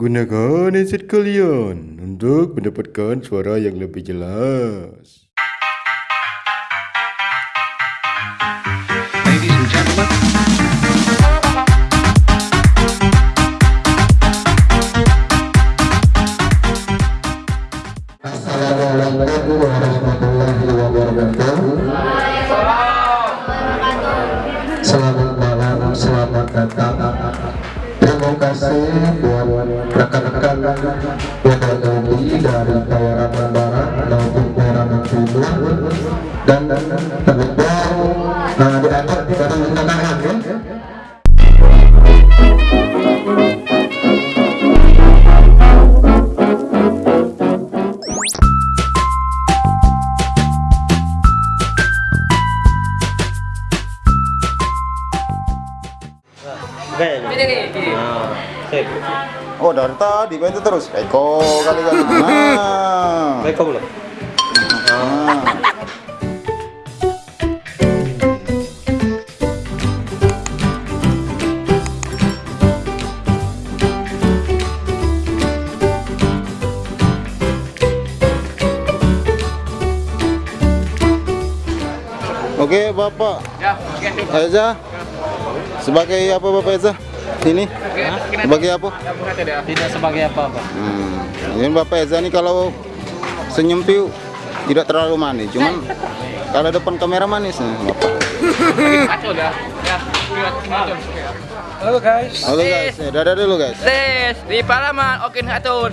Gunakan headset kalian untuk mendapatkan suara yang lebih jelas. Dari Kawarangan Barat maupun Kawarangan Timur dan terlebih nah, di atas dari Tanahan ya. Oh dari tadi kau itu terus Eko kali kali. Nah. Eko belum? nah. Oke Bapak Eza Sebagai apa Bapak Eza? Ini Sebagai apa? Tidak sebagai apa-apa. Hmm. Ini Bapak Eza nih kalau senyum piu tidak terlalu manis, cuman kalau depan kamera manis nih Bapak. Halo guys. Halo guys, eh, dadah dulu guys. Tes di Palaman, oke ngatur.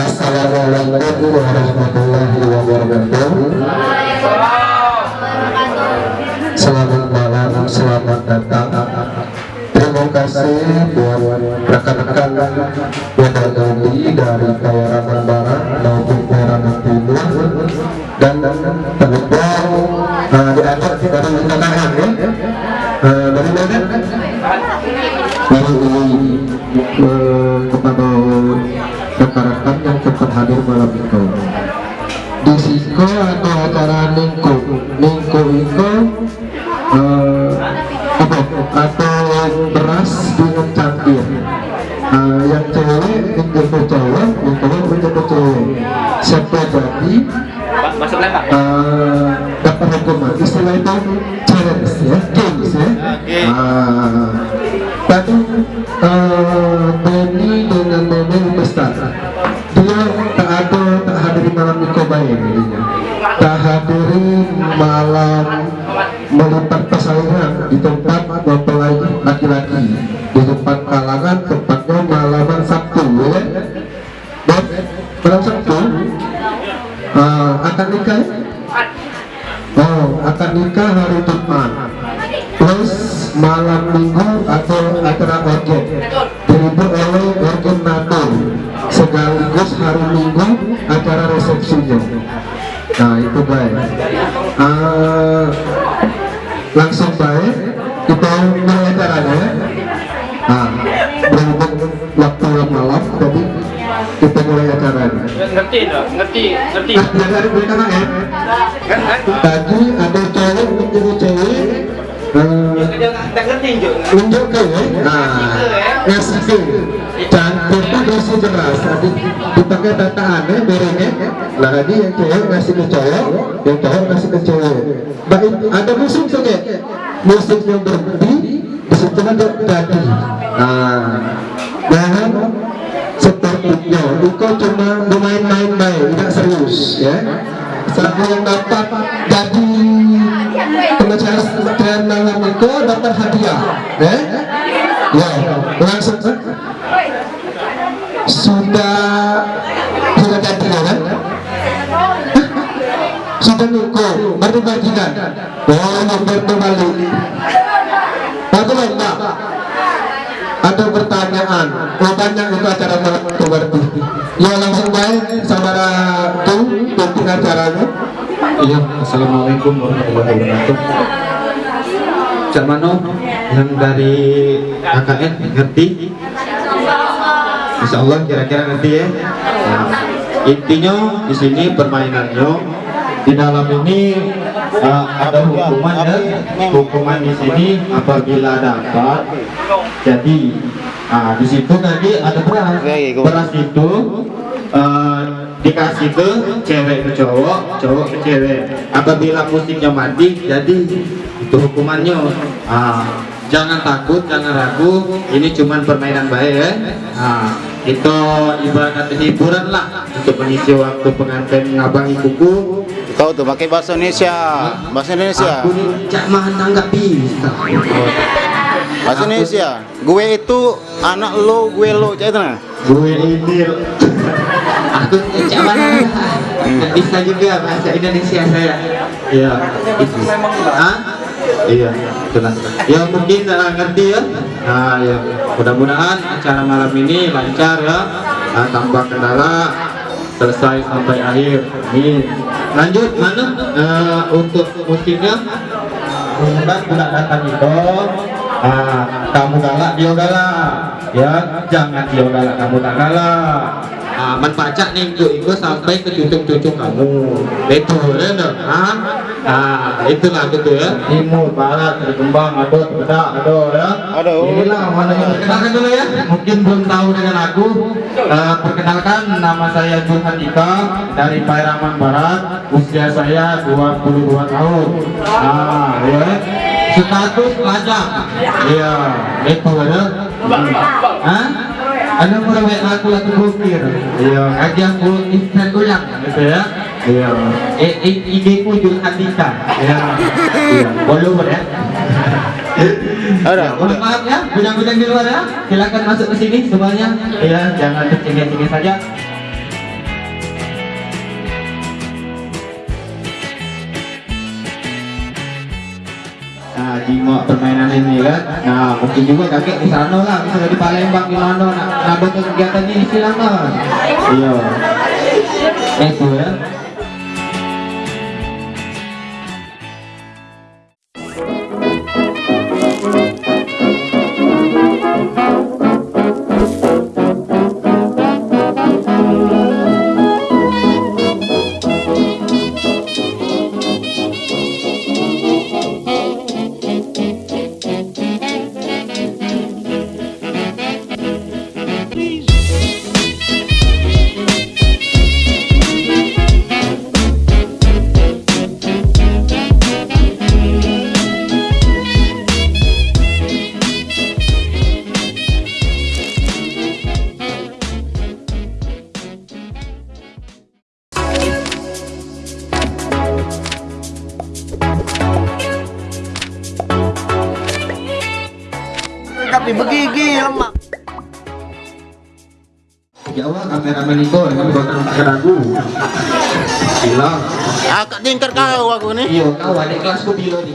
Assalamualaikum warahmatullahi wabarakatuh. Selamat malam, selamat datang. Terima kasih buat rekan-rekan yang dari Kawarangan Barat maupun Kawarangan Timur dan terlebih nah, di atas dari Tanahan ya. Eh, dari mana? Dari kepada rekan-rekan yang cepat hadir malam itu. Di Siko ada acara Ningko Ningko itu eh, apa? Atau beras dengan cangkir. Eh, yang cewek minggu ke cowok yang cowok minggu ke cewek siapa jadi? Masuk lembak. eh, dapat hukuman. Istilah itu challenge ya games ya. Ah, tadi eh, Nikobai jadinya tak hadiri malam melipat persaingan di tempat mempelai laki-laki di tempat kalangan tempatnya malaman Sabtu ya. Dan malam Sabtu eh, akan nikah ya? Oh, akan nikah hari Jumat. Plus malam minggu atau acara organ. Dihibur oleh organ NATO sekaligus hari minggu acara resepsinya nah itu baik. Ah, langsung baik kita mulai acaranya ya ah, berhubung waktu malam tadi kita mulai acaranya. Ngerti enggak? Ngerti, ngerti. Ah, biar dari berita ya? Tadi ada cowok menjadi cewek eh, Enggak ngerti, Jo. unjuk ke ya? Nah ngasih dosi jelas tadi dipakai dataan ya berengnya nah tadi yang cewek ngasih ke cowok yang cowok ngasih ke cewek baik ada musim saja musim yang berhenti di situlah dia jadi. Nah dan sepertinya itu cuma bermain-main baik tidak serius ya. Siapa yang dapat jadi pembicaraan malam itu dapat hadiah ya. Ya langsung sudah sudah jadi ya kan sudah nuko baru bagian oh nomor kembali. Aku lomba? Ada pertanyaan. Banyak itu acara malam itu berarti ya langsung baik sama tuh tutup acaranya. Iya, Assalamualaikum warahmatullahi wabarakatuh. Cak Mano yang dari KKN ngerti? Insya Allah kira-kira ngerti ya. Nah, intinya di sini permainannya di dalam ini uh, ada hukuman ya. Hukuman di sini apabila dapat. Jadi ah di situ tadi ada beras. Beras itu uh, dikasih ke cewek ke cowok cowok ke cewek. Apabila musiknya mati jadi itu hukumannya. Ah jangan takut jangan ragu. Ini cuman permainan baik ya. Nah, itu ibarat hiburan lah untuk mengisi waktu pengantin ngabang ibuku Kau tuh pakai bahasa Indonesia. Bahasa Indonesia. aku nih cak mana nggak bisa. Bahasa Indonesia. Gue itu anak lo, gue lo, cak itu nah. gue ini aku cak mana nggak bisa juga bahasa Indonesia saya. Ya itu. Ah iya benar. Ya mungkin uh, ngerti ya? Nah ya mudah-mudahan acara malam ini lancar ya. Nah, tanpa kendala selesai sampai akhir. Amin. Lanjut mana? Eh, untuk musiknya? Bukan budak datang itu. Ah, kamu galak dia galak. Ya jangan dia galak kamu tak galak. Ah, menpacak nih itu sampai ke cucuk-cucuk kamu. Betul ya ah, ah itulah gitu ya. Timur barat berkembang ada bedak ada ya. Ada. inilah mana yang perkenalkan dulu ya. Mungkin belum tahu dengan aku Eh, perkenalkan nama saya Johan Ika dari Pairaman Barat. Usia saya 22 tahun. Ah ya. Status lajang. Iya itu ada Hah? ada mulai aku lagi bukir iya ngaji aku Instagram gitu ya iya eh, eh, IG ku Johan Ika iya iya boleh ya Ada, Mohon maaf ya, bidang-bidang di luar ya, silakan masuk ke sini semuanya. Ya, jangan tercengih-cengih saja. Nah, jimat permainan ini kan. Nah, mungkin juga kakek di sana lah, misalnya di Palembang di mana nak nak buat kegiatan ini silakan. Iya. Itu ya. Tapi begigi lemak. Allah, kameramen itu dengan bakal keragu. Hilang. Akak tingkat kau aku nih. Iya, kau adik kelasku bilo nih.